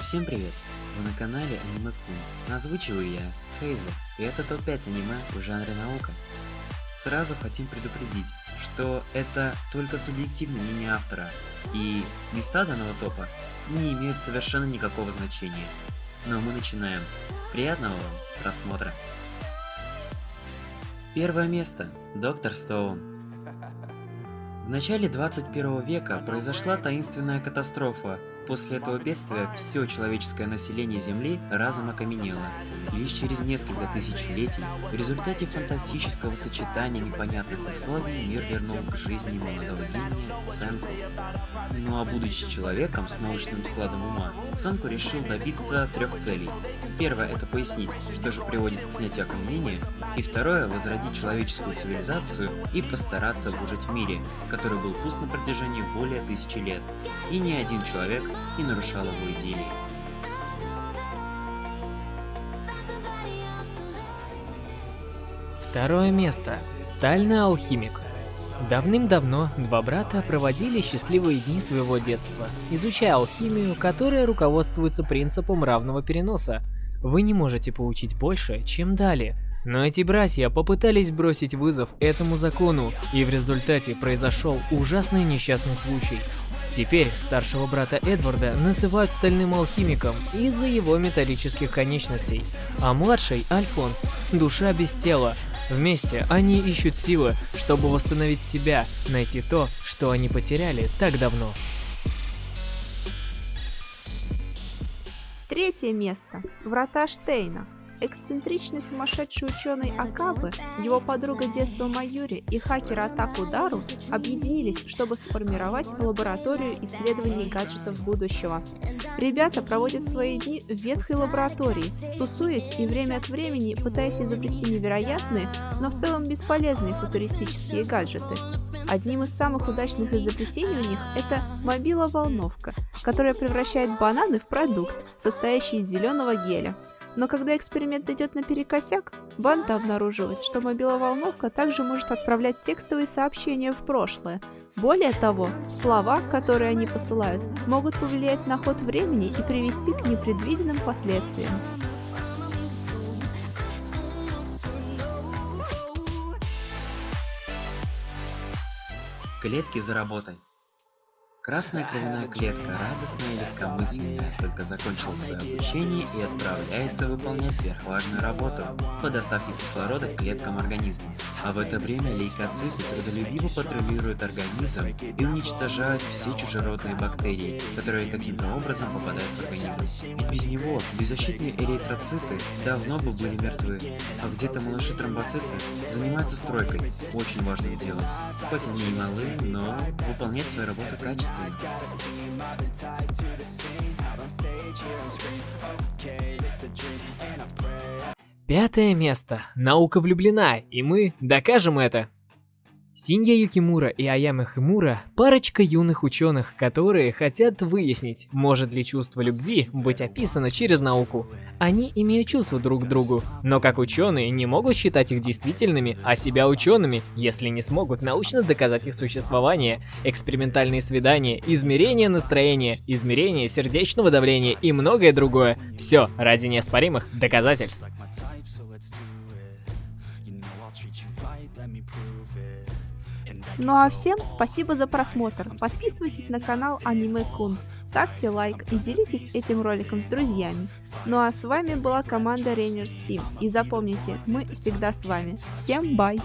Всем привет! Вы на канале Аниме Кун. Озвучиваю я, Хейза, и это топ-5 аниме в жанре наука. Сразу хотим предупредить, что это только субъективное мнение автора, и места данного топа не имеют совершенно никакого значения. Но мы начинаем. Приятного вам просмотра! Первое место. Доктор Стоун. В начале 21 века произошла таинственная катастрофа. После этого бедствия все человеческое население Земли разом окаменело. И лишь через несколько тысячелетий, в результате фантастического сочетания непонятных условий, мир вернул к жизни молодого гения Сэнку. Ну а будучи человеком с научным складом ума, Сэнку решил добиться трех целей. Первое это пояснить, что же приводит к снятию окаменения, и второе возродить человеческую цивилизацию и постараться выжить в мире, который был пуст на протяжении более тысячи лет, и ни один человек не нарушал его идеи. Второе место. Стальный алхимик. Давным-давно два брата проводили счастливые дни своего детства, изучая алхимию, которая руководствуется принципом равного переноса. Вы не можете получить больше, чем дали. Но эти братья попытались бросить вызов этому закону, и в результате произошел ужасный несчастный случай. Теперь старшего брата Эдварда называют стальным алхимиком из-за его металлических конечностей, а младший Альфонс – душа без тела. Вместе они ищут силы, чтобы восстановить себя, найти то, что они потеряли так давно. Третье место. Врата Штейна. Эксцентричный сумасшедший ученый Акабы, его подруга детства Майюри и хакер Атаку Дару объединились, чтобы сформировать лабораторию исследований гаджетов будущего. Ребята проводят свои дни в ветхой лаборатории, тусуясь и время от времени пытаясь изобрести невероятные, но в целом бесполезные футуристические гаджеты. Одним из самых удачных изобретений у них это мобила-волновка, которая превращает бананы в продукт, состоящий из зеленого геля. Но когда эксперимент идет наперекосяк, банда обнаруживает, что мобиловолновка также может отправлять текстовые сообщения в прошлое. Более того, слова, которые они посылают, могут повлиять на ход времени и привести к непредвиденным последствиям. Клетки за работой. Красная кровяная клетка, радостная и легкомысленная, только закончила свое обучение и отправляется выполнять сверхважную работу по доставке кислорода к клеткам организма. А в это время лейкоциты трудолюбиво патрулируют организм и уничтожают все чужеродные бактерии, которые каким-то образом попадают в организм. Ведь без него беззащитные эритроциты давно бы были мертвы, а где-то малыши тромбоциты занимаются стройкой, очень важным делом. Хоть они и малы, но выполнять свою работу качественно Пятое место. Наука влюблена, и мы докажем это. Синья Юкимура и Аяма Химура – парочка юных ученых, которые хотят выяснить, может ли чувство любви быть описано через науку. Они имеют чувства друг к другу, но как ученые не могут считать их действительными, а себя учеными, если не смогут научно доказать их существование. Экспериментальные свидания, измерение настроения, измерение сердечного давления и многое другое. Все ради неоспоримых доказательств. Ну а всем спасибо за просмотр. Подписывайтесь на канал Аниме Кун, ставьте лайк и делитесь этим роликом с друзьями. Ну а с вами была команда Rainers Team. И запомните, мы всегда с вами. Всем бай!